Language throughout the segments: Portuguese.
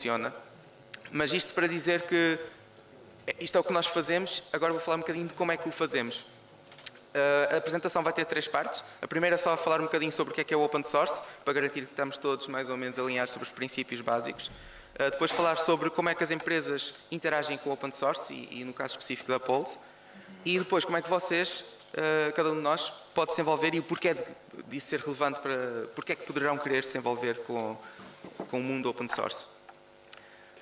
funciona. Mas isto para dizer que isto é o que nós fazemos, agora vou falar um bocadinho de como é que o fazemos. Uh, a apresentação vai ter três partes. A primeira é só falar um bocadinho sobre o que é que é o open source, para garantir que estamos todos mais ou menos alinhados sobre os princípios básicos. Uh, depois falar sobre como é que as empresas interagem com o open source e, e no caso específico da Pulse. E depois como é que vocês, uh, cada um de nós, pode se envolver e o porquê disso ser relevante para... Porquê é que poderão querer se envolver com, com o mundo open source.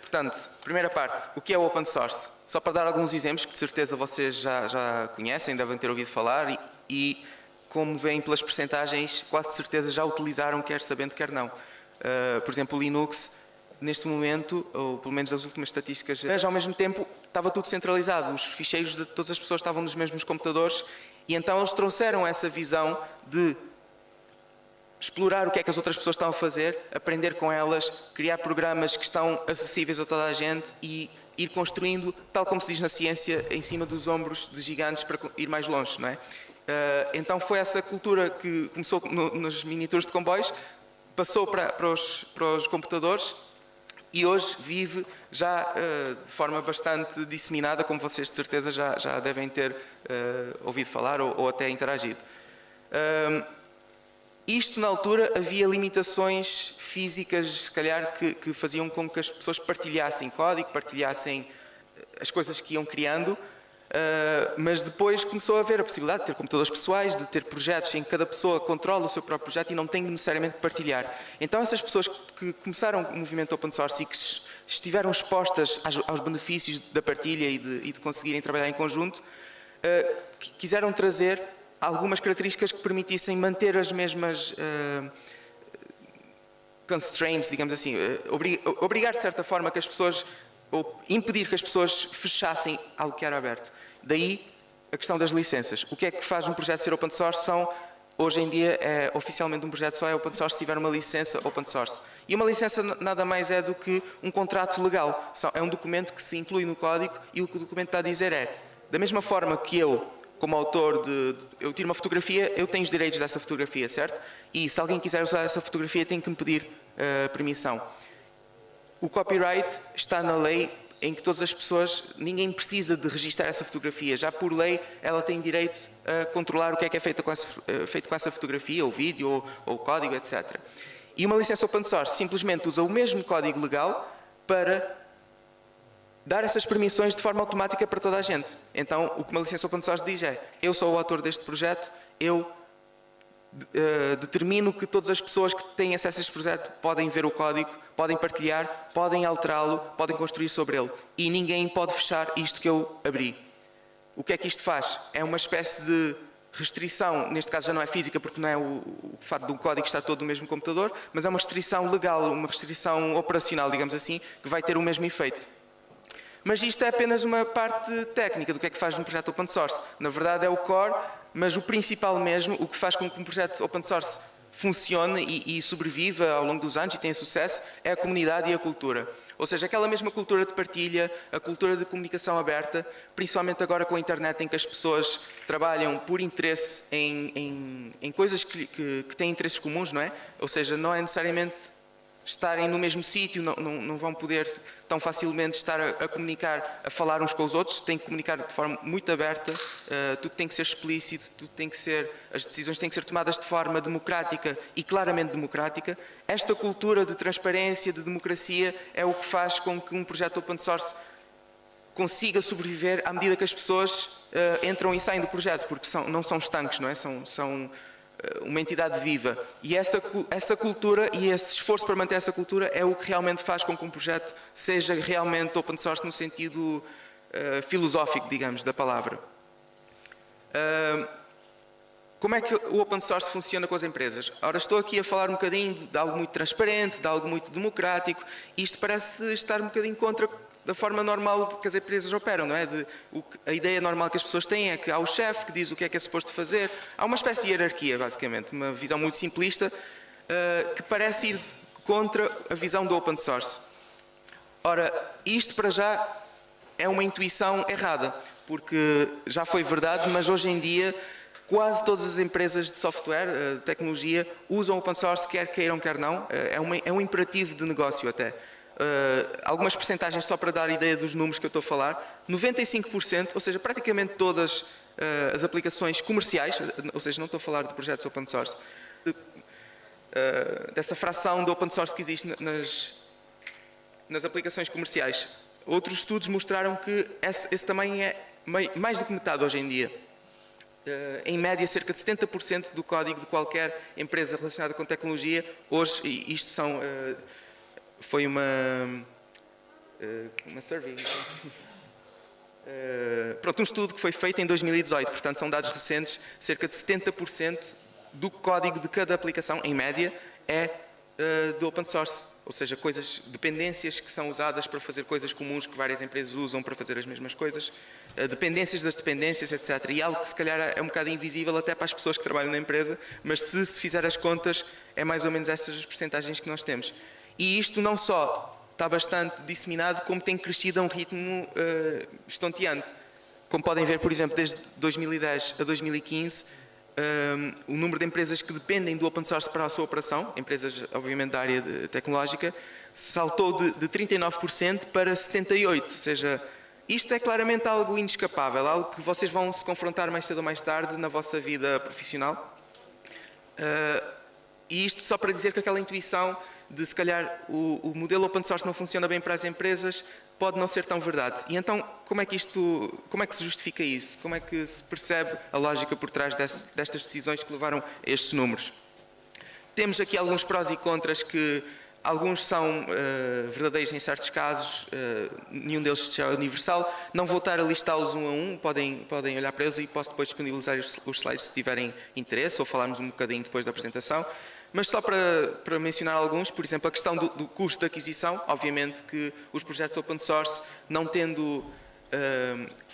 Portanto, primeira parte, o que é o open source? Só para dar alguns exemplos que de certeza vocês já, já conhecem, devem ter ouvido falar e, e como veem pelas percentagens, quase de certeza já utilizaram, quer sabendo, quer não. Uh, por exemplo, Linux, neste momento, ou pelo menos das últimas estatísticas, mas ao mesmo tempo estava tudo centralizado, os ficheiros de todas as pessoas estavam nos mesmos computadores e então eles trouxeram essa visão de explorar o que é que as outras pessoas estão a fazer, aprender com elas, criar programas que estão acessíveis a toda a gente e ir construindo, tal como se diz na ciência, em cima dos ombros de gigantes para ir mais longe, não é? Uh, então foi essa cultura que começou no, nos miniaturas de comboios, passou para, para, os, para os computadores e hoje vive já uh, de forma bastante disseminada, como vocês de certeza já, já devem ter uh, ouvido falar ou, ou até interagido. Isto, na altura, havia limitações físicas, se calhar, que, que, faziam com que as pessoas partilhassem código, partilhassem eh, as coisas que iam criando, uh, mas depois começou a haver a possibilidade de ter computadores pessoais, de ter projetos em que cada pessoa controla o seu próprio projeto e não tem necessariamente que partilhar. Então essas pessoas que começaram o movimento open source e que estiveram expostas aos, benefícios da partilha e de, e de conseguirem trabalhar em conjunto, uh, quiseram trazer algumas características que permitissem manter as mesmas uh, constraints, digamos assim, uh, obrigar de certa forma que as pessoas, ou impedir que as pessoas fechassem algo que era aberto. Daí a questão das licenças. O que é que faz um projeto ser open source? São, hoje em dia, é, oficialmente um projeto só é open source se tiver uma licença open source. E uma licença nada mais é do que um contrato legal. É um documento que se inclui no código e o que o documento está a dizer é, da mesma forma que eu como autor de, de, eu tiro uma fotografia, eu tenho os direitos dessa fotografia, certo? E se alguém quiser usar essa fotografia tem que me pedir uh, permissão. O copyright está na lei em que todas as pessoas, ninguém precisa de registrar essa fotografia. Já por lei, ela tem direito a controlar o que é que é feito com essa, uh, feito com essa fotografia, ou vídeo, ou, ou código, etc. E uma licença open source simplesmente usa o mesmo código legal para dar essas permissões de forma automática para toda a gente. Então, o que uma licença open source diz é, eu sou o autor deste projeto, eu uh, determino que todas as pessoas que têm acesso a este projeto podem ver o código, podem partilhar, podem alterá-lo, podem construir sobre ele. E ninguém pode fechar isto que eu abri. O que é que isto faz? É uma espécie de restrição, neste caso já não é física porque não é o, o fato do código estar todo no mesmo computador, mas é uma restrição legal, uma restrição operacional, digamos assim, que vai ter o mesmo efeito. Mas isto é apenas uma parte técnica do que é que faz um projeto open source. Na verdade é o core, mas o principal mesmo, o que faz com que um projeto open source funcione e, e sobreviva ao longo dos anos e tenha sucesso, é a comunidade e a cultura. Ou seja, aquela mesma cultura de partilha, a cultura de comunicação aberta, principalmente agora com a internet em que as pessoas trabalham por interesse em, em, em coisas que, que, que, têm interesses comuns, não é? Ou seja, não é necessariamente estarem no mesmo sítio, não, não, não, vão poder tão facilmente estar a, a, comunicar, a falar uns com os outros, têm que comunicar de forma muito aberta, uh, tudo tem que ser explícito, tudo tem que ser, as decisões têm que ser tomadas de forma democrática e claramente democrática. Esta cultura de transparência, de democracia, é o que faz com que um projeto open source consiga sobreviver à medida que as pessoas uh, entram e saem do projeto, porque são, não são estanques, não é? São, são uma entidade viva. E essa, essa cultura e esse esforço para manter essa cultura é o que realmente faz com que um projeto seja realmente open source no sentido uh, filosófico, digamos, da palavra. Uh, como é que o open source funciona com as empresas? Ora, estou aqui a falar um bocadinho de algo muito transparente, de algo muito democrático, e isto parece estar um bocadinho contra da forma normal que as empresas operam, não é? De, o, a ideia normal que as pessoas têm é que há o chefe que diz o que é que é suposto fazer, há uma espécie de hierarquia, basicamente, uma visão muito simplista, uh, que parece ir contra a visão do open source. Ora, isto para já é uma intuição errada, porque já foi verdade, mas hoje em dia quase todas as empresas de software, eh, de tecnologia, usam open source, quer queiram, quer não, eh, é, é um imperativo de negócio até. Uh, algumas percentagens só para dar ideia dos números que eu estou a falar. 95%, ou seja, praticamente todas uh, as aplicações comerciais, ou seja, não estou a falar de projetos open source, uh, dessa fração de open source que existe nas, nas aplicações comerciais. Outros estudos mostraram que esse, esse também é mais do que metade hoje em dia. Uh, em média, cerca de 70% do código de qualquer empresa relacionada com tecnologia, hoje, isto são, uh, foi uma, uh, uma survey, pronto, um estudo que foi feito em 2018, portanto são dados recentes, cerca de 70% do código de cada aplicação, em média, é do open source ou seja, coisas, dependências que são usadas para fazer coisas comuns que várias empresas usam para fazer as mesmas coisas, eh, dependências das dependências, etc. E algo que se calhar é um bocado invisível até para as pessoas que trabalham na empresa, mas se se fizer as contas, é mais ou menos essas as percentagens que nós temos. E isto não só está bastante disseminado, como tem crescido a um ritmo uh, estonteante. Como podem ver, por exemplo, desde 2010 a 2015, um, o número de empresas que dependem do open source para a sua operação, empresas obviamente da área tecnológica, saltou de, de 39% para 78%, ou seja, isto é claramente algo inescapável, algo que vocês vão se confrontar mais cedo ou mais tarde na vossa vida profissional. Uh, e isto só para dizer que aquela intuição de se calhar o, o, modelo open source não funciona bem para as empresas, pode não ser tão verdade. E então, como é que isto, como é que se justifica isso? Como é que se percebe a lógica por trás desse, destas decisões que levaram a estes números? Temos aqui alguns prós e contras que alguns são uh, verdadeiros em certos casos, uh, nenhum deles é universal. Não vou estar a listá-los um a um, podem, podem olhar para eles e posso depois disponibilizar os, os slides se tiverem interesse ou falarmos um bocadinho depois da apresentação. Mas só para, para mencionar alguns, por exemplo, a questão do, do, custo de aquisição, obviamente que os projetos open source, não tendo... Uh,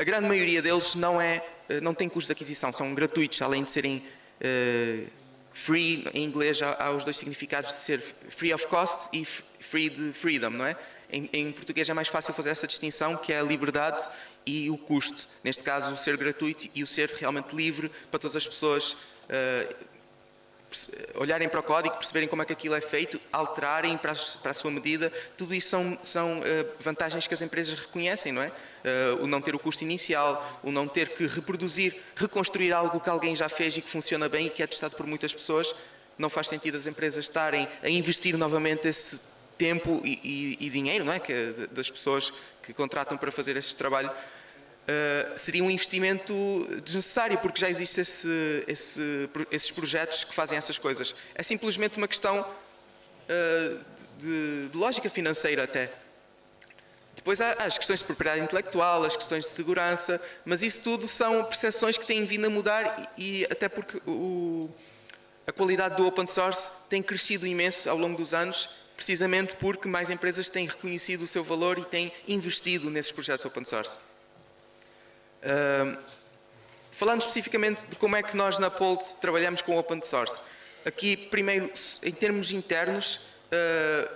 a grande maioria deles não, é, eh, não tem custo de aquisição, são gratuitos, além de serem uh, free, em inglês há, há, os dois significados de ser free of cost e free de freedom, não é? Em, em, português é mais fácil fazer essa distinção, que é a liberdade e o custo. Neste caso, o ser gratuito e o ser realmente livre para todas as pessoas uh, olharem para o código, perceberem como é que aquilo é feito, alterarem para a, sua medida, tudo isso são, são uh, vantagens que as empresas reconhecem, não é? Uh, o não ter o custo inicial, o não ter que reproduzir, reconstruir algo que alguém já fez e que funciona bem e que é testado por muitas pessoas, não faz sentido as empresas estarem a investir novamente esse tempo e, e, e dinheiro, não é? Que, das pessoas que contratam para fazer esse trabalho Uh, seria um investimento desnecessário, porque já existem esse, esse, esses projetos que fazem essas coisas. É simplesmente uma questão uh, de, de, lógica financeira até. Depois há as questões de propriedade intelectual, as questões de segurança, mas isso tudo são percepções que têm vindo a mudar e, e até porque o, a qualidade do open source tem crescido imenso ao longo dos anos, precisamente porque mais empresas têm reconhecido o seu valor e têm investido nesses projetos open source falando especificamente de como é que nós na Polt trabalhamos com open source. Aqui, primeiro, em termos internos, uh,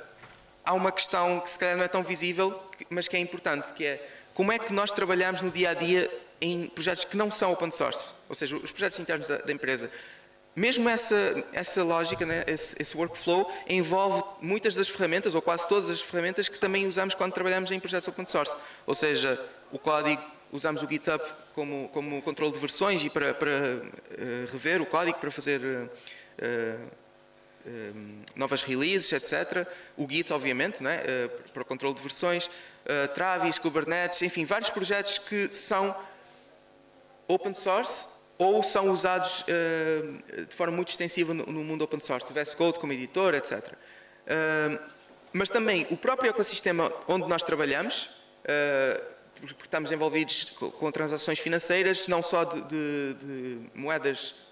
há uma questão que se calhar não é tão visível, mas que é importante, que é como é que nós trabalhamos no dia a dia em projetos que não são open source, ou seja, os projetos internos da, da empresa. Mesmo essa, essa lógica, né, esse, esse, workflow, envolve muitas das ferramentas, ou quase todas as ferramentas, que também usamos quando trabalhamos em projetos open source. Ou seja, o código usamos o GitHub como, como controle de versões e para, para uh, rever o código, para fazer uh, uh, novas releases, etc. O Git, obviamente, né, para o controle de versões. Travis, Kubernetes, enfim, vários projetos que são open source ou são usados de forma muito extensiva no, no mundo open source. VS Code como editor, etc. mas também o próprio ecossistema onde nós trabalhamos, porque estamos envolvidos com transações financeiras, não só de, de, de moedas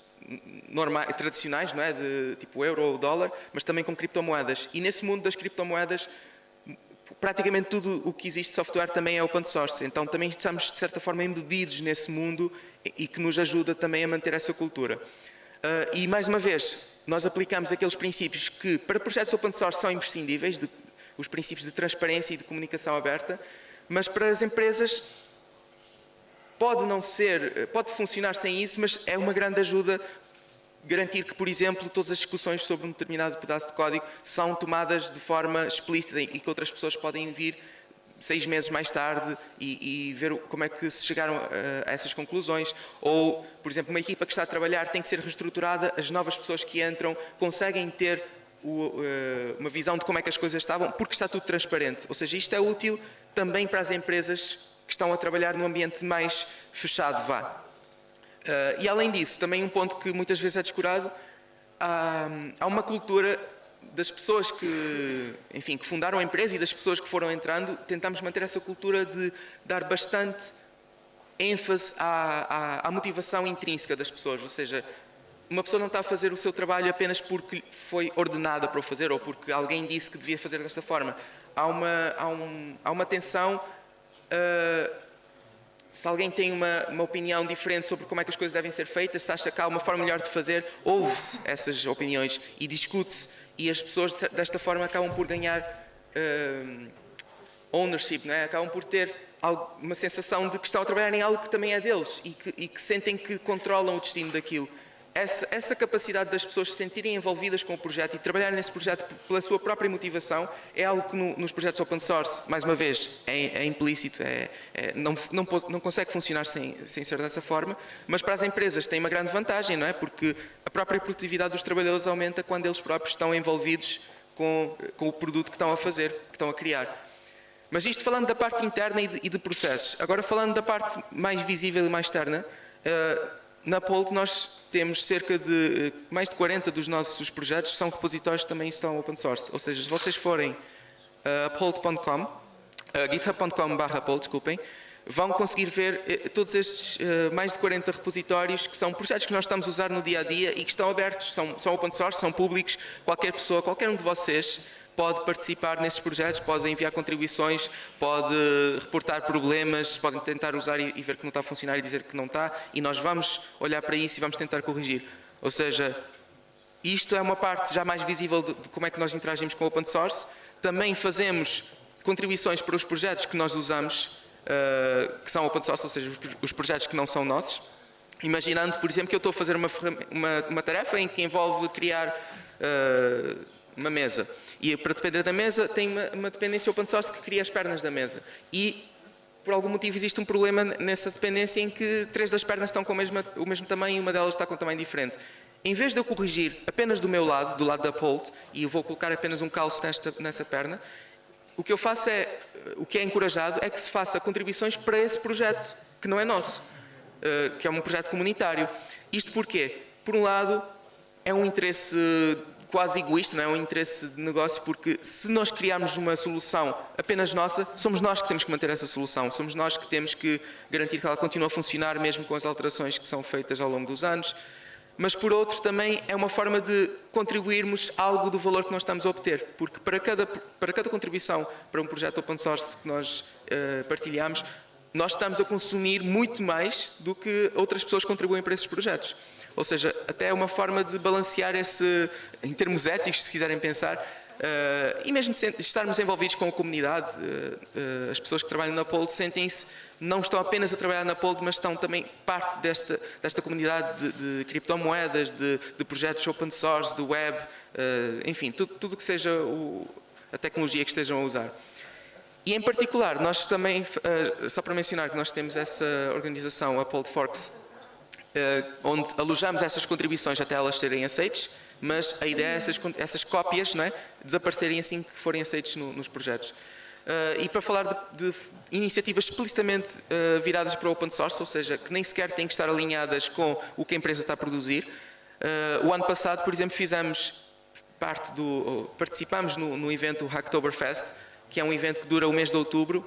normais, tradicionais, não é? de tipo euro ou dólar, mas também com criptomoedas. E nesse mundo das criptomoedas, praticamente tudo o que existe de software também é open source. Então também estamos, de certa forma, embebidos nesse mundo e que nos ajuda também a manter essa cultura. Uh, e, mais uma vez, nós aplicamos aqueles princípios que, para projetos open source, são imprescindíveis, de, os princípios de transparência e de comunicação aberta, mas para as empresas pode não ser, pode funcionar sem isso, mas é uma grande ajuda garantir que, por exemplo, todas as discussões sobre um determinado pedaço de código são tomadas de forma explícita e que outras pessoas podem vir seis meses mais tarde e, e ver como é que se chegaram a, a, essas conclusões. Ou, por exemplo, uma equipa que está a trabalhar tem que ser reestruturada, as novas pessoas que entram conseguem ter uma visão de como é que as coisas estavam, porque está tudo transparente. Ou seja, isto é útil também para as empresas que estão a trabalhar num ambiente mais fechado, vá. Uh, e além disso, também um ponto que muitas vezes é descurado, há uma cultura das pessoas que, enfim, que fundaram a empresa e das pessoas que foram entrando, tentamos manter essa cultura de dar bastante ênfase à, à, à, motivação intrínseca das pessoas, ou seja, uma pessoa não está a fazer o seu trabalho apenas porque foi ordenada para o fazer ou porque alguém disse que devia fazer desta forma. Há uma, há um, há uma tensão uh, se alguém tem uma, uma, opinião diferente sobre como é que as coisas devem ser feitas, se acha que há uma forma melhor de fazer, ouve-se essas opiniões e discute-se. E as pessoas, desta forma, acabam por ganhar uh, ownership, não é? acabam por ter uma sensação de que estão a trabalhar em algo que também é deles e que, e que sentem que controlam o destino daquilo essa, essa, capacidade das pessoas se sentirem envolvidas com o projeto e trabalharem nesse projeto pela sua própria motivação é algo que no, nos projetos open source, mais uma vez, é, é implícito, é, é, não, não, não, consegue funcionar sem, sem ser dessa forma, mas para as empresas tem uma grande vantagem, não é? Porque a própria produtividade dos trabalhadores aumenta quando eles próprios estão envolvidos com, com o produto que estão a fazer, que estão a criar. Mas isto falando da parte interna e de, e de processos. Agora falando da parte mais visível e mais externa, uh, na Polt nós temos cerca de eh, mais de 40 dos nossos projetos são repositórios que também estão open source. Ou seja, se vocês forem a uh, polt.com, uh, github.com barra desculpem, vão conseguir ver todos estes mais de 40 repositórios que são projetos que nós estamos a usar no dia a dia e que estão abertos, são, são open source, são públicos, qualquer pessoa, qualquer um de vocês pode participar nesses projetos, pode enviar contribuições, pode reportar problemas, pode tentar usar e, ver que não está a funcionar e dizer que não está, e nós vamos olhar para isso e vamos tentar corrigir. Ou seja, isto é uma parte já mais visível de, de como é que nós interagimos com o open source. Também fazemos contribuições para os projetos que nós usamos, uh, que são open source, ou seja, os, os, projetos que não são nossos. Imaginando, por exemplo, que eu estou a fazer uma, uma, uma tarefa em que envolve criar uh, uma mesa. E para depender da mesa tem uma, uma dependência open source que cria as pernas da mesa. E por algum motivo existe um problema nessa dependência em que três das pernas estão com o mesmo, tamanho e uma delas está com um tamanho diferente. Em vez de eu corrigir apenas do meu lado, do lado da Polt, e vou colocar apenas um calço nesta, nessa perna, o que eu faço é, o que é encorajado é que se faça contribuições para esse projeto, que não é nosso, eh, que é um projeto comunitário. Isto porquê? Por um lado, é um interesse quase egoísta, não é um interesse de negócio, porque se nós criarmos uma solução apenas nossa, somos nós que temos que manter essa solução, somos nós que temos que garantir que ela continue a funcionar mesmo com as alterações que são feitas ao longo dos anos, mas por outro também é uma forma de contribuirmos algo do valor que nós estamos a obter, porque para cada, para cada contribuição para um projeto open source que nós uh, partilhamos, nós estamos a consumir muito mais do que outras pessoas contribuem para esses projetos. Ou seja, até é uma forma de balancear esse, em termos éticos, se quiserem pensar, uh, e mesmo de estarmos envolvidos com a comunidade, uh, uh, as pessoas que trabalham na Pold sentem-se, não estão apenas a trabalhar na Pold, mas estão também parte desta, desta comunidade de, de criptomoedas, de, de, projetos open source, de web, enfim, tudo, tudo que seja o, a tecnologia que estejam a usar. E em particular, nós também, só para mencionar que nós temos essa organização, a Pold Forks, eh, onde alojamos essas contribuições até elas serem aceites, mas a ideia é essas, essas cópias não é, desaparecerem assim que forem aceitos no, nos projetos. Uh, e para falar de, de iniciativas explicitamente viradas para o open source, ou seja, que nem sequer têm que estar alinhadas com o que a empresa está a produzir, o ano passado, por exemplo, fizemos parte do, participamos no, no evento Hacktoberfest, que é um evento que dura o mês de outubro,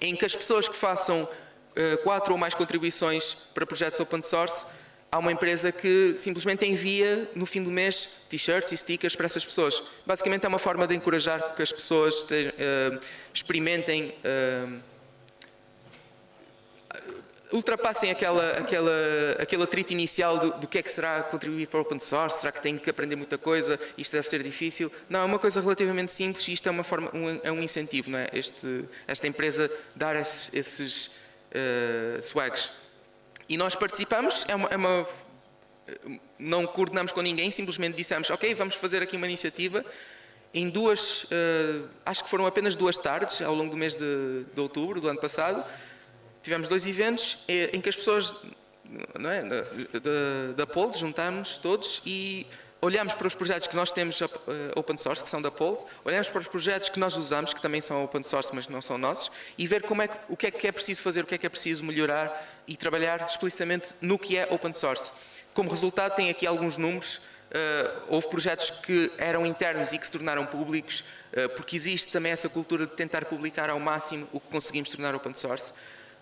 em que as pessoas que façam eh, quatro ou mais contribuições para projetos open source, há uma empresa que simplesmente envia no fim do mês t-shirts e stickers para essas pessoas. Basicamente é uma forma de encorajar que as pessoas te, uh, experimentem, uh, ultrapassem aquela, aquela, aquele atrito inicial do, do, que é que será contribuir para o open source, será que tenho que aprender muita coisa, isto deve ser difícil. Não, é uma coisa relativamente simples e isto é, uma forma, um, é um incentivo, não é? Este, esta empresa dar esses, esses uh, swags. E nós participamos, é uma, é uma, não coordenamos com ninguém, simplesmente dissemos, ok, vamos fazer aqui uma iniciativa. Em duas, uh, acho que foram apenas duas tardes, ao longo do mês de, de outubro do ano passado, tivemos dois eventos em que as pessoas é, da, da Pold juntámos todos e olhamos para os projetos que nós temos uh, open source, que são da Pold, olhamos para os projetos que nós usamos, que também são open source, mas não são nossos, e ver como é que, o que é que é preciso fazer, o que é que é preciso melhorar e trabalhar explicitamente no que é open source. Como resultado, tem aqui alguns números. Uh, houve projetos que eram internos e que se tornaram públicos, porque existe também essa cultura de tentar publicar ao máximo o que conseguimos tornar open source.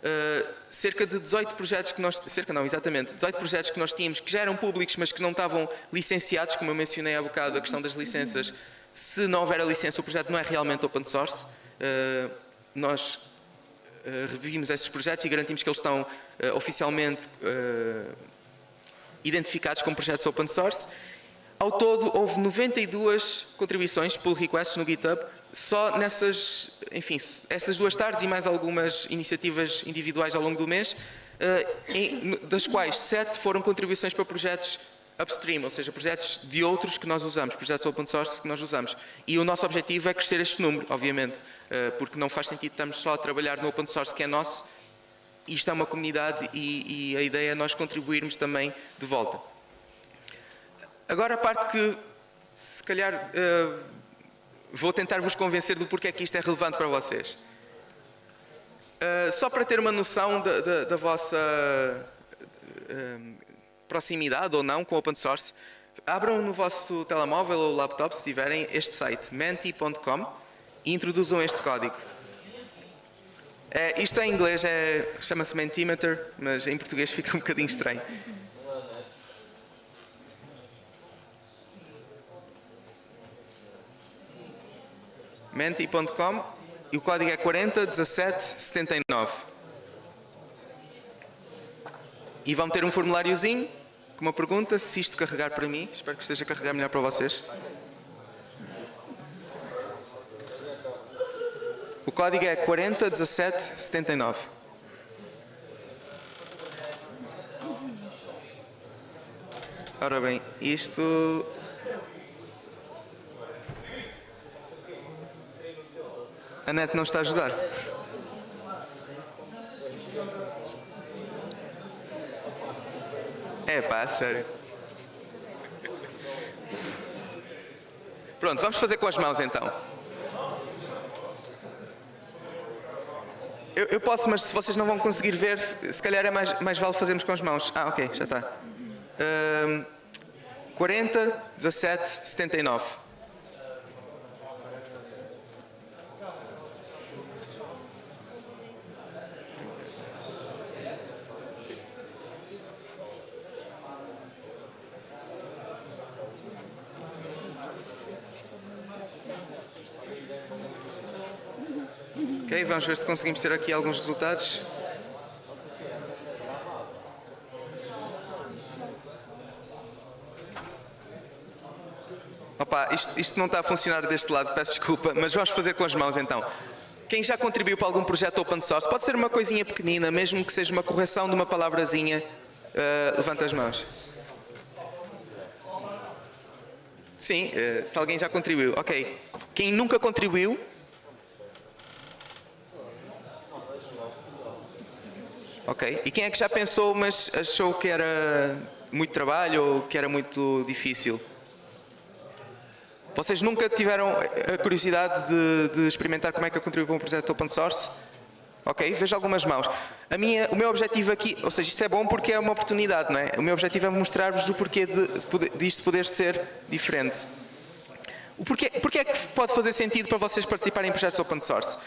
Uh, cerca de 18 projetos que nós, cerca não, exatamente, 18 projetos que nós tínhamos que já eram públicos, mas que não estavam licenciados, como eu mencionei há bocado, a questão das licenças. Se não houver a licença, o projeto não é realmente open source. nós revimos esses projetos e garantimos que eles estão oficialmente identificados como projetos open source. Ao todo, houve 92 contribuições, pull requests no GitHub, só nessas, enfim, essas duas tardes e mais algumas iniciativas individuais ao longo do mês, eh, das quais sete foram contribuições para projetos upstream, ou seja, projetos de outros que nós usamos, projetos open source que nós usamos. E o nosso objetivo é crescer este número, obviamente, eh, porque não faz sentido estarmos só a trabalhar no open source que é nosso isto é uma comunidade e, e, a ideia é nós contribuirmos também de volta. Agora a parte que, se calhar, uh, vou tentar vos convencer do porquê que isto é relevante para vocês. Uh, só para ter uma noção da, vossa uh, proximidade ou não com open source, abram no vosso telemóvel ou laptop, se tiverem, este site, menti.com e introduzam este código. É, isto em inglês é, chama-se Mentimeter, mas em português fica um bocadinho estranho. Menti.com e o código é 401779. E vão ter um formuláriozinho com uma pergunta, se isto carregar para mim, espero que esteja a carregar melhor para vocês. O código é 401779. Ora bem, isto... A net não está a ajudar. É pá, sério. Pronto, vamos fazer com as mãos então. Eu, eu, posso, mas se vocês não vão conseguir ver, se calhar é mais, mais vale fazermos com as mãos. Ah, ok, já está. Um, 40, 17, 79. Vamos ver se conseguimos ter aqui alguns resultados. Opa, isto, isto não está a funcionar deste lado, peço desculpa, mas vamos fazer com as mãos então. Quem já contribuiu para algum projeto open source, pode ser uma coisinha pequenina, mesmo que seja uma correção de uma palavrazinha, uh, levanta as mãos. Sim, uh, se alguém já contribuiu. Ok. Quem nunca contribuiu, Ok. E quem é que já pensou, mas achou que era muito trabalho ou que era muito difícil? Vocês nunca tiveram a curiosidade de, de experimentar como é que eu contribuo para um projeto open source? Ok, vejo algumas mãos. A minha, o meu objetivo aqui, ou seja, isto é bom porque é uma oportunidade, não é? O meu objetivo é mostrar-vos o porquê de, de isto poder ser diferente. O porquê, porquê é que pode fazer sentido para vocês participarem em projetos open source?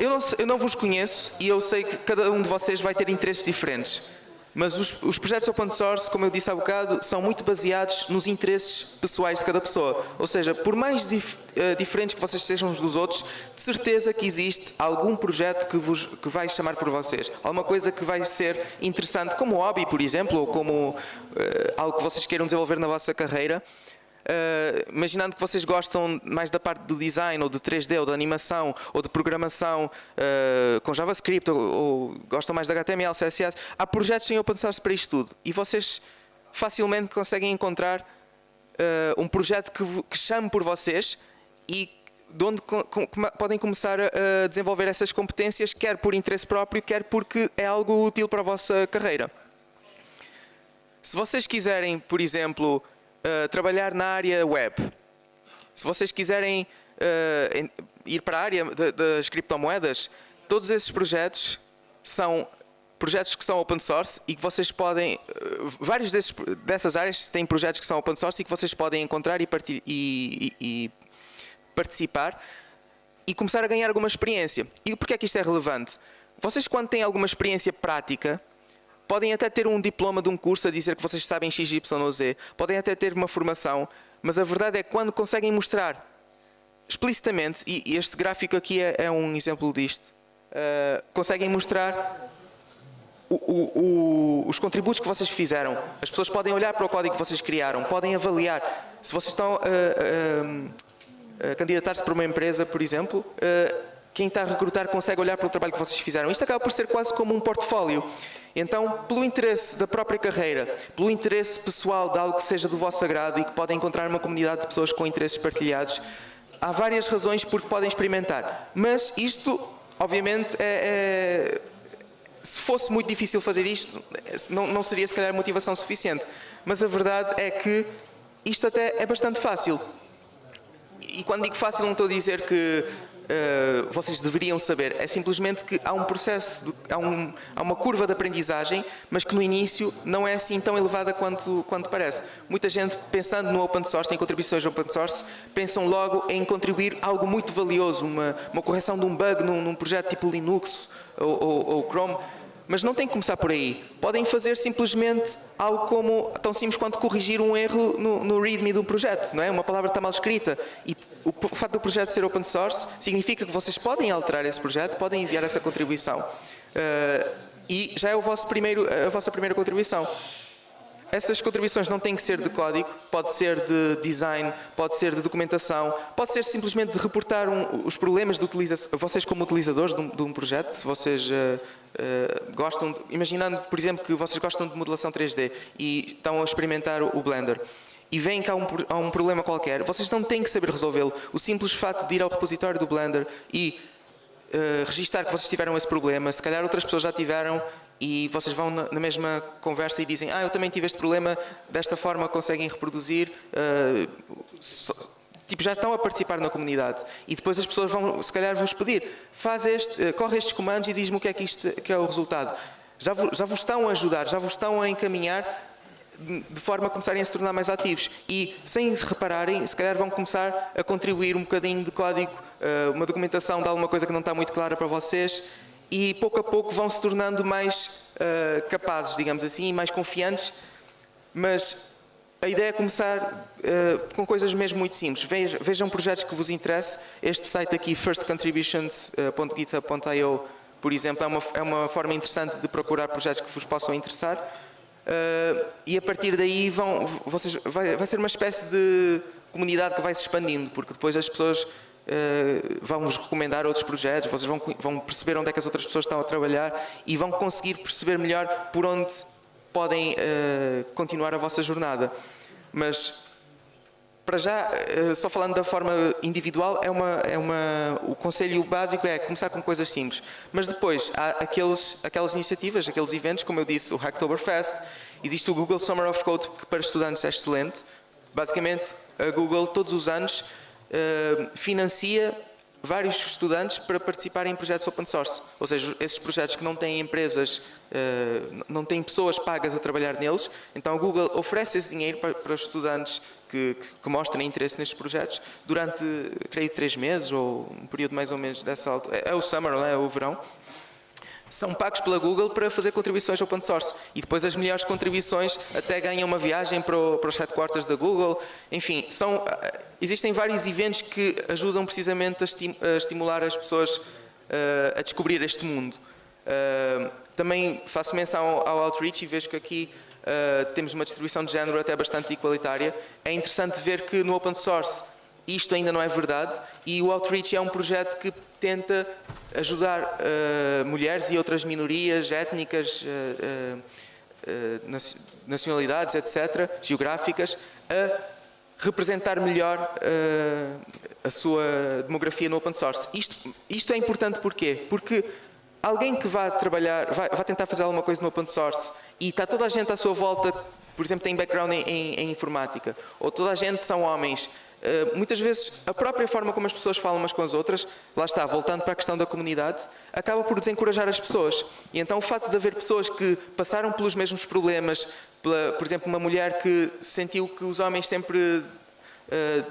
Eu não, eu não vos conheço e eu sei que cada um de vocês vai ter interesses diferentes. Mas os, os, projetos open source, como eu disse há bocado, são muito baseados nos interesses pessoais de cada pessoa. Ou seja, por mais dif, uh, diferentes que vocês sejam uns dos outros, de certeza que existe algum projeto que, vos, que vai chamar por vocês. Alguma coisa que vai ser interessante, como hobby, por exemplo, ou como uh, algo que vocês queiram desenvolver na vossa carreira. Uh, imaginando que vocês gostam mais da parte do design, ou de 3D, ou de animação, ou de programação uh, com JavaScript, ou, ou, gostam mais de HTML, CSS, há projetos em open source para isto tudo. E vocês facilmente conseguem encontrar uh, um projeto que, que chame por vocês e de onde com, com, podem começar a desenvolver essas competências, quer por interesse próprio, quer porque é algo útil para a vossa carreira. Se vocês quiserem, por exemplo, uh, trabalhar na área web, se vocês quiserem uh, ir para a área das criptomoedas, todos esses projetos são projetos que são open source e que vocês podem, uh, vários desses, dessas áreas têm projetos que são open source e que vocês podem encontrar e, e, e, e participar e começar a ganhar alguma experiência. E porquê é que isto é relevante? Vocês quando têm alguma experiência prática, podem até ter um diploma de um curso a dizer que vocês sabem X, Y Z, podem até ter uma formação, mas a verdade é que quando conseguem mostrar explicitamente, e este gráfico aqui é, é um exemplo disto, uh, conseguem mostrar o, o, o, os contributos que vocês fizeram. As pessoas podem olhar para o código que vocês criaram, podem avaliar. Se vocês estão a, a, a candidatar-se para uma empresa, por exemplo, uh, quem está a recrutar consegue olhar para o trabalho que vocês fizeram. Isto acaba por ser quase como um portfólio. Então, pelo interesse da própria carreira, pelo interesse pessoal de algo que seja do vosso agrado e que podem encontrar uma comunidade de pessoas com interesses partilhados, há várias razões por que podem experimentar. Mas isto, obviamente, é, é, se fosse muito difícil fazer isto, não, não seria se calhar motivação suficiente. Mas a verdade é que isto até é bastante fácil. E quando digo fácil, não estou a dizer que uh, vocês deveriam saber. É simplesmente que há um processo, há, um, há, uma curva de aprendizagem, mas que no início não é assim tão elevada quanto, quanto parece. Muita gente, pensando no open source, em contribuições open source, pensam logo em contribuir algo muito valioso, uma, uma correção de um bug num, num projeto tipo Linux ou, ou, ou Chrome, mas não tem que começar por aí. Podem fazer simplesmente algo como, tão simples quanto corrigir um erro no, no readme do projeto, não é? Uma palavra está mal escrita. E o, o facto do projeto ser open source significa que vocês podem alterar esse projeto, podem enviar essa contribuição. Uh, e já é vosso primeiro, a vossa primeira contribuição. Essas contribuições não têm que ser de código, pode ser de design, pode ser de documentação, pode ser simplesmente de reportar um, os problemas de utilização, vocês como utilizadores de um, de um projeto, se vocês uh, uh, gostam, imaginando, por exemplo, que vocês gostam de modelação 3D e estão a experimentar o, o Blender, e veem que há um, há um problema qualquer, vocês não têm que saber resolvê-lo. O simples fato de ir ao repositório do Blender e uh, registar que vocês tiveram esse problema, se calhar outras pessoas já tiveram e vocês vão na, mesma conversa e dizem ah, eu também tive este problema, desta forma conseguem reproduzir, uh, so, tipo, já estão a participar na comunidade. E depois as pessoas vão, se calhar, vos pedir, faz este, uh, corre estes comandos e diz-me o que é que, isto, que é o resultado. Já, já vos estão a ajudar, já vos estão a encaminhar de forma a começarem a se tornar mais ativos. E, sem se repararem, se calhar vão começar a contribuir um bocadinho de código, uh, uma documentação de alguma coisa que não está muito clara para vocês, e pouco a pouco vão se tornando mais uh, capazes, digamos assim, e mais confiantes, mas a ideia é começar uh, com coisas mesmo muito simples. Vejam, projetos que vos interessem. Este site aqui, firstcontributions.github.io, por exemplo, é uma, é uma forma interessante de procurar projetos que vos possam interessar. Uh, e a partir daí vão, vocês, vai, vai ser uma espécie de comunidade que vai se expandindo, porque depois as pessoas Uh, vão-vos recomendar outros projetos, vocês vão, vão, perceber onde é que as outras pessoas estão a trabalhar e vão conseguir perceber melhor por onde podem uh, continuar a vossa jornada. Mas, para já, uh, só falando da forma individual, é uma, é uma, o conselho básico é começar com coisas simples. Mas depois, há aqueles, aquelas iniciativas, aqueles eventos, como eu disse, o Hacktoberfest, existe o Google Summer of Code, que para estudantes é excelente. Basicamente, a Google, todos os anos, eh, financia vários estudantes para participarem em projetos open source. Ou seja, esses projetos que não têm empresas, eh, não têm pessoas pagas a trabalhar neles, então a Google oferece esse dinheiro para, estudantes que, que, mostrem interesse nestes projetos durante, creio, três meses ou um período mais ou menos dessa altura. É, é o summer, é? é o verão são pagos pela Google para fazer contribuições open source. E depois as melhores contribuições até ganham uma viagem para, o, para os headquarters da Google. Enfim, são, eh, existem vários eventos que ajudam precisamente a, estim, a estimular as pessoas uh, a descobrir este mundo. Uh, também faço menção ao, ao, Outreach e vejo que aqui uh, temos uma distribuição de género até bastante igualitária. É interessante ver que no open source isto ainda não é verdade e o Outreach é um projeto que tenta ajudar uh, mulheres e outras minorias étnicas uh, uh, nacionalidades, etc., geográficas, a representar melhor a sua demografia no open source. Isto, isto é importante porquê? Porque alguém que vá trabalhar, vai, tentar fazer alguma coisa no open source e está toda a gente à sua volta, por exemplo, tem background em, em, em informática, ou toda a gente são homens, muitas vezes a própria forma como as pessoas falam umas com as outras, lá está, voltando para a questão da comunidade, acaba por desencorajar as pessoas. E então o facto de haver pessoas que passaram pelos mesmos problemas, pela, por exemplo, uma mulher que sentiu que os homens sempre uh,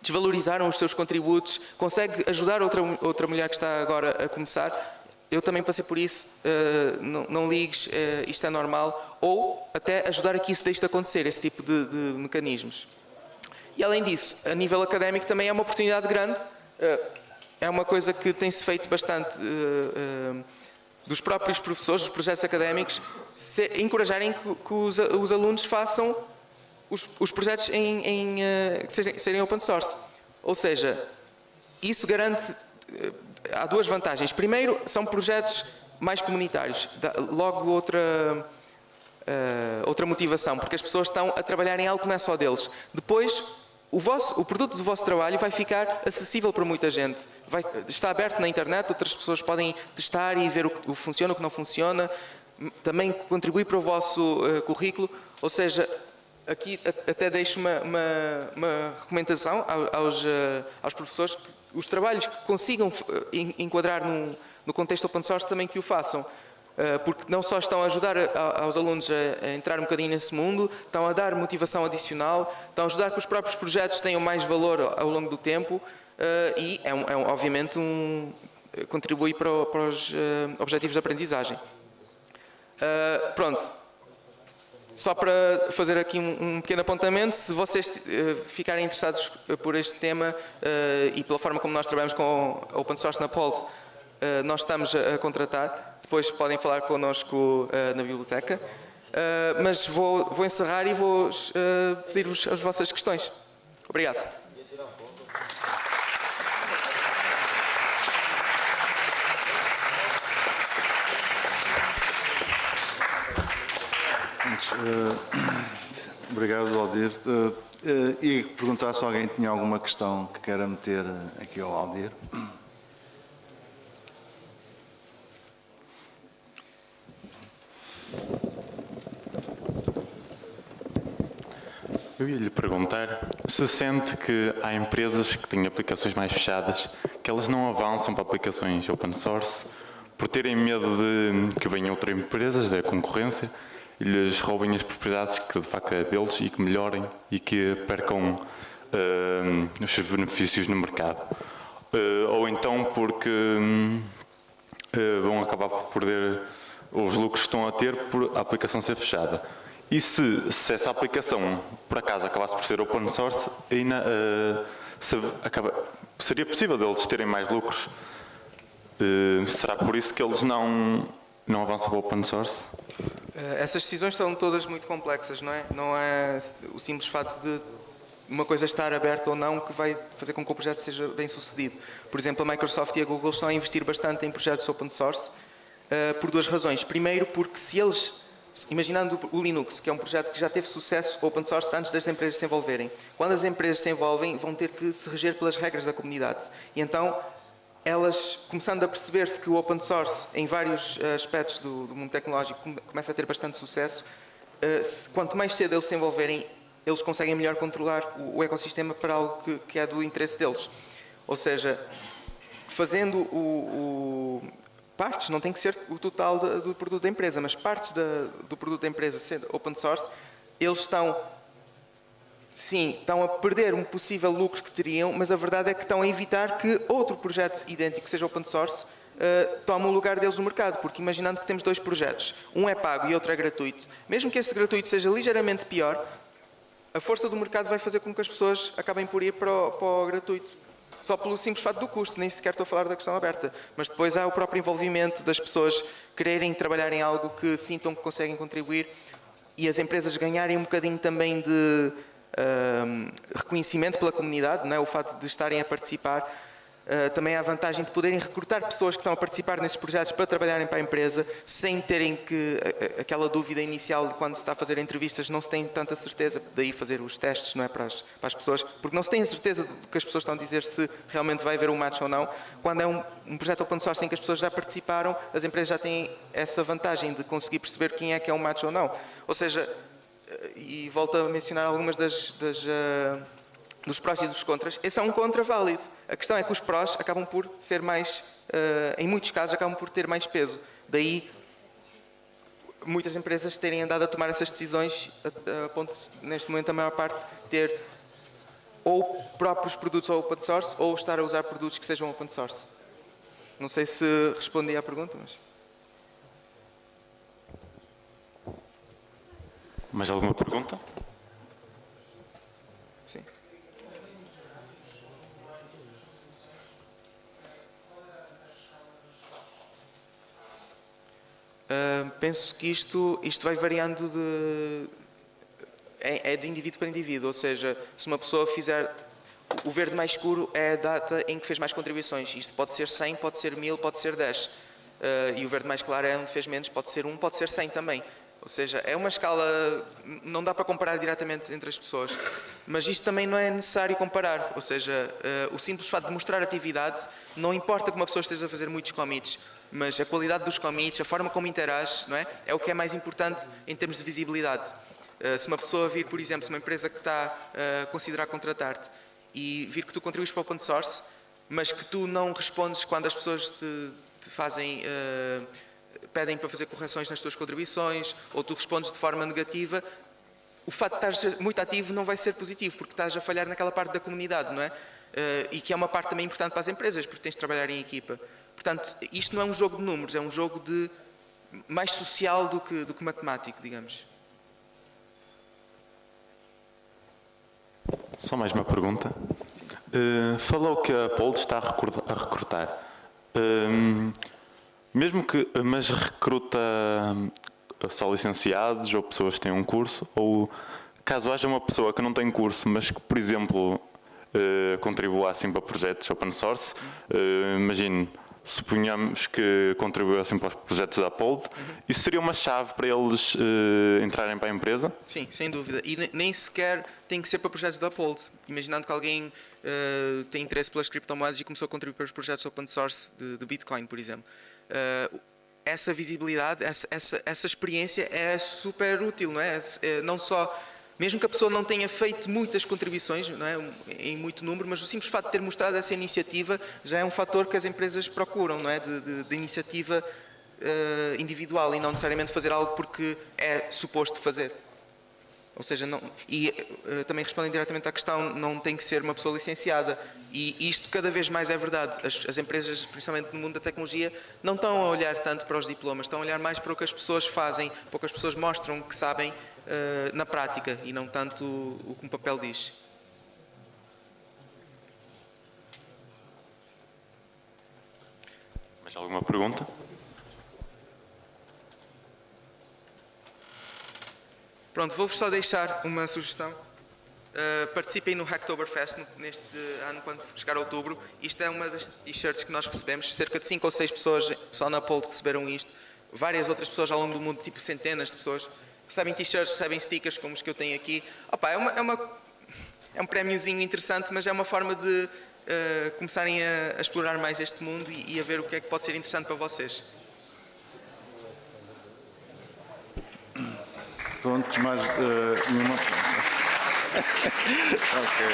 desvalorizaram os seus contributos, consegue ajudar outra, outra mulher que está agora a começar, eu também passei por isso, uh, não, não, ligues, uh, isto é normal, ou até ajudar a que isso deixe de acontecer, esse tipo de, de mecanismos. E além disso, a nível académico também é uma oportunidade grande, é uma coisa que tem-se feito bastante dos próprios professores, dos projetos académicos, encorajarem que, os, os, alunos façam os, os projetos em, em que sejam, serem open source. Ou seja, isso garante, há duas vantagens. Primeiro, são projetos mais comunitários. Logo outra, outra motivação, porque as pessoas estão a trabalhar em algo que não é só deles. Depois, o, vosso, o, produto do vosso trabalho vai ficar acessível para muita gente. Vai, está aberto na internet, outras pessoas podem testar e ver o que funciona, o que não funciona. Também contribui para o vosso uh, currículo. Ou seja, aqui até deixo uma, uma, uma recomendação aos, uh, aos professores que os trabalhos que consigam eh, enquadrar no contexto open source também que o façam. Eh, porque não só estão a ajudar aos alunos a entrar um bocadinho nesse mundo, estão a dar motivação adicional, estão a ajudar que os próprios projetos tenham mais valor ao longo do tempo eh, e, é, é obviamente, um, contribui para, para os eh, objetivos de aprendizagem. Pronto. Só para fazer aqui um, pequeno apontamento, se vocês ficarem interessados por este tema e pela forma como nós trabalhamos com Open Source na POLD, nós estamos a contratar depois podem falar connosco uh, na biblioteca. Uh, mas vou, vou, encerrar e vou uh, pedir-vos as vossas questões. Obrigado. obrigado, Aldir. e perguntar se alguém tinha alguma questão que queira meter aqui ao Aldir. Eu ia lhe perguntar se sente que há empresas que têm aplicações mais fechadas, que elas não avançam para aplicações open source por terem medo de que venham outras empresas da concorrência e lhes roubem as propriedades que de facto é deles e que melhorem e que percam uh, os seus benefícios no mercado. Uh, ou então porque uh, vão acabar por perder os lucros que estão a ter por a aplicação ser fechada. E se, se essa aplicação, por acaso, acabasse por ser open source, ainda, uh, se acaba, seria possível deles terem mais lucros? Uh, será por isso que eles não, não avançam para o open source? Uh, essas decisões são todas muito complexas, não é? Não é o simples fato de uma coisa estar aberta ou não que vai fazer com que o projeto seja bem sucedido. Por exemplo, a Microsoft e a Google estão a investir bastante em projetos open source por duas razões. Primeiro, porque se eles imaginando o Linux, que é um projeto que já teve sucesso open source antes das empresas se envolverem. Quando as empresas se envolvem, vão ter que se reger pelas regras da comunidade. E então, elas, começando a perceber-se que o open source, em vários eh, aspectos do, do mundo tecnológico, começa a ter bastante sucesso, eh, quanto mais cedo eles se envolverem, eles conseguem melhor controlar o, ecossistema para algo que, que é do interesse deles. Ou seja, fazendo o, partes, não tem que ser o total do produto da empresa, mas partes da, do produto da empresa sendo open source, eles estão, sim, estão a perder um possível lucro que teriam, mas a verdade é que estão a evitar que outro projeto idêntico, seja open source, uh, tome o lugar deles no mercado, porque imaginando que temos dois projetos, um é pago e outro é gratuito, mesmo que esse gratuito seja ligeiramente pior, a força do mercado vai fazer com que as pessoas acabem por ir para o, para o gratuito só pelo simples fato do custo, nem sequer estou a falar da questão aberta. Mas depois há o próprio envolvimento das pessoas quererem trabalhar em algo que sintam que conseguem contribuir e as empresas ganharem um bocadinho também de uh, reconhecimento pela comunidade, não é? o fato de estarem a participar. Uh, também há a vantagem de poderem recrutar pessoas que estão a participar nesses projetos para trabalharem para a empresa, sem terem que a, a, aquela dúvida inicial de quando se está a fazer entrevistas, não se tem tanta certeza, daí fazer os testes não é, para, as, para as pessoas, porque não se tem a certeza do que as pessoas estão a dizer se realmente vai haver um match ou não. Quando é um, um projeto open source em que as pessoas já participaram, as empresas já têm essa vantagem de conseguir perceber quem é que é um match ou não. Ou seja, e volto a mencionar algumas das, das uh, dos prós e dos contras, esse é um contra válido. A questão é que os prós acabam por ser mais, uh, em muitos casos, acabam por ter mais peso. Daí, muitas empresas terem andado a tomar essas decisões, a, a ponto de, neste momento, a maior parte ter ou próprios produtos open source ou estar a usar produtos que sejam open source. Não sei se respondi à pergunta, mas... Mais alguma pergunta? Sim. Uh, penso que isto, isto vai variando de, é, de indivíduo para indivíduo, ou seja, se uma pessoa fizer o verde mais escuro é a data em que fez mais contribuições. Isto pode ser 100, pode ser 1000, pode ser 10. Uh, e o verde mais claro é onde fez menos, pode ser 1, pode ser 100 também. Ou seja, é uma escala, não dá para comparar diretamente entre as pessoas, mas isto também não é necessário comparar, ou seja, uh, o simples fato de mostrar atividade, não importa que uma pessoa esteja a fazer muitos commits, mas a qualidade dos commits, a forma como interage, não é? é o que é mais importante em termos de visibilidade. Uh, se uma pessoa vir, por exemplo, se uma empresa que está uh, a considerar contratar-te e vir que tu contribuis para o open source, mas que tu não respondes quando as pessoas te, te fazem pedem para fazer correções nas tuas contribuições, ou tu respondes de forma negativa, o facto de estar muito ativo não vai ser positivo, porque estás a falhar naquela parte da comunidade, não é? Uh, e que é uma parte também importante para as empresas, porque tens de trabalhar em equipa. Portanto, isto não é um jogo de números, é um jogo de mais social do que, do que matemático, digamos. Só mais uma pergunta. Uh, falou que a Pold está a recrutar. Uh, mesmo que, mas recruta eh, só licenciados ou pessoas que têm um curso, ou caso haja uma pessoa que não tem curso, mas que, por exemplo, eh, contribua assim para projetos open source, eh, imagine, suponhamos que contribuíssem para os projetos da Uphold, uhum. isso seria uma chave para eles uh, entrarem para a empresa? Sim, sem dúvida. E nem sequer tem que ser para projetos da Uphold. Imaginando que alguém tem interesse pelas criptomoedas e começou a contribuir para os projetos open source de, de Bitcoin, por exemplo. Uh, essa visibilidade, essa, essa, essa, experiência é super útil, não é? é? Não só, mesmo que a pessoa não tenha feito muitas contribuições, não é? em muito número, mas o simples fato de ter mostrado essa iniciativa já é um fator que as empresas procuram, não é? De, de, de iniciativa uh, individual e não necessariamente fazer algo porque é suposto fazer. Ou seja, não, e uh, também respondem diretamente à questão, não tem que ser uma pessoa licenciada. E isto cada vez mais é verdade. As, as, empresas, principalmente no mundo da tecnologia, não estão a olhar tanto para os diplomas, estão a olhar mais para o que as pessoas fazem, para o que as pessoas mostram que sabem uh, na prática e não tanto o, o que um papel diz. Mais alguma pergunta? Pronto, vou-vos só deixar uma sugestão. Uh, participem no Hacktoberfest neste ano, quando chegar a outubro. Isto é uma das t-shirts que nós recebemos. Cerca de 5 ou 6 pessoas só na Pole receberam isto. Várias outras pessoas ao longo do mundo, tipo centenas de pessoas, recebem t-shirts, recebem stickers como os que eu tenho aqui. Opa, é, uma, é, uma, é um prémiozinho interessante, mas é uma forma de uh, começarem a, a, explorar mais este mundo e, e a ver o que é que pode ser interessante para vocês. Prontos, mais uh, nenhuma. ok.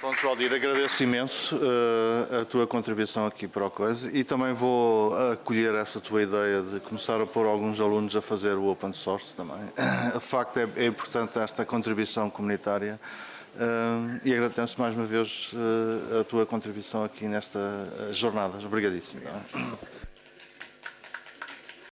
Pronto, Valdir, agradeço imenso uh, a tua contribuição aqui para o coisa e também vou acolher essa tua ideia de começar a pôr alguns alunos a fazer o open source também. De facto, é, é importante esta contribuição comunitária uh, e agradeço mais uma vez uh, a tua contribuição aqui nesta jornada. Obrigadíssimo.